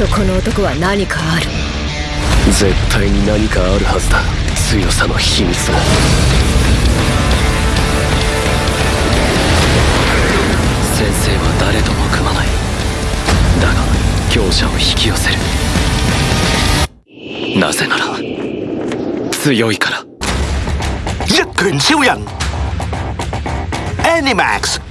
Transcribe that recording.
とこの男は何かある。絶対に何かあるはずだ。強さの秘密が先生は誰とも組まない。だが強者を引き寄せる。なぜなら強いから。一拳超人 Animax.